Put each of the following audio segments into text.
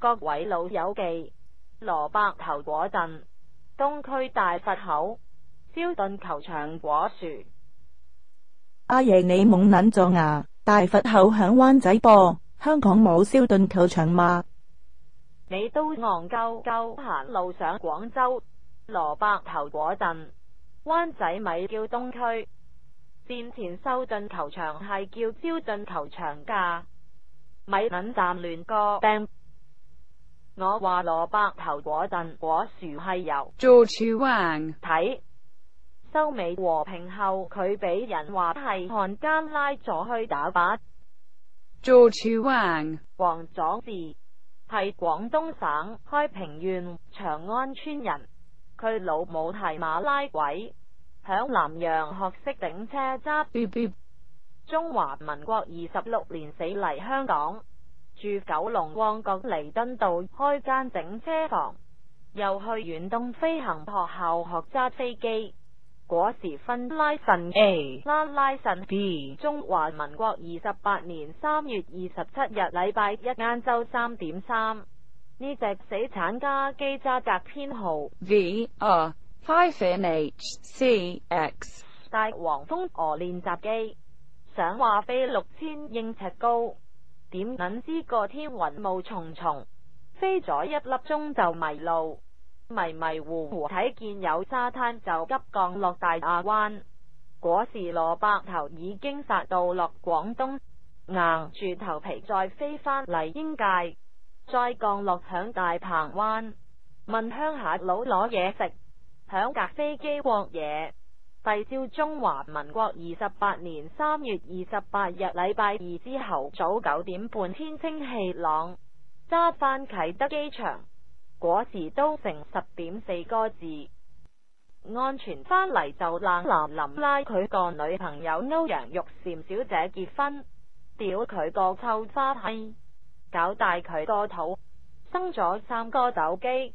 各位老友记，萝卜头果阵，东区大佛口，萧顿球场果树，阿爷你懵捻咗呀？大佛口响湾仔啵，香港冇萧顿球场嘛？你都戆鸠鸠行路上广州萝卜头果阵，湾仔咪叫东区，战前修顿球场系叫萧顿球场噶，米捻站乱歌。我话萝卜头果阵果树系由做处 o Wang 睇收尾和平后，佢俾人话系汉奸拉咗去打靶。做处 o Wang 黄佐治系广东省开平县长安村人，佢老母系马拉鬼，响南洋学识顶车执。中华民国二十六年死嚟香港。住九龙旺角弥敦道开间整车房，又去远东飞行学校学揸飞机。果时分拉神 A 啦拉神 B，中华民国二十八年三月二十七日礼拜一晏昼三点三，呢只死产家机揸格编号 V 啊 Five N H C X，大黄蜂俄练习机，想话飞六千英尺高。点捻知个天云雾重重，飞咗一粒钟就迷路，迷迷糊糊睇见有沙滩就急降落大亚湾。嗰时萝卜头已经杀到落广东，硬住头皮再飞返嚟英界，再降落响大鹏湾问乡下佬攞嘢食，响架飞机镬嘢。第朝中华民国二十八年三月二十八日礼拜二之后早九点半，天清气朗，揸翻启德机场，嗰时都成十点四个字，安全翻嚟就冷。林林拉佢个女朋友欧阳玉婵小姐结婚，屌佢个臭花批，搞大佢个肚，生咗三个斗鸡。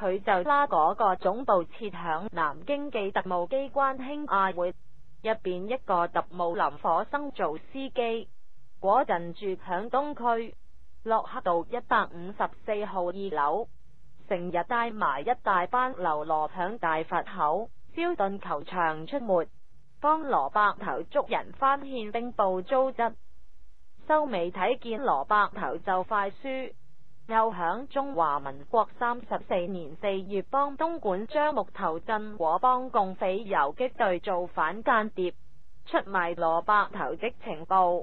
佢就拉嗰个总部设响南京嘅特务机关兴亚会入边一个特务林火生做司机，嗰人住响东区洛克道一百五十四号二楼，成日带埋一大班流罗响大佛口标顿球场出没，帮罗伯头捉人翻宪兵部租执，收尾睇见罗伯头就快输。又响中华民国三十四年四月帮东莞樟木头镇果帮共匪游击队做反间谍，出卖罗伯头的情报。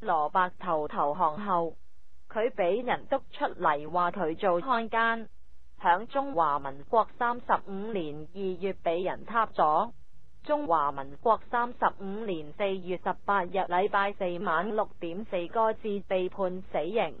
罗伯头投降后，佢俾人督出嚟话佢做汉奸。响中华民国三十五年二月俾人插咗。中华民国三十五年四月十八日礼拜四晚六点四个字被判死刑。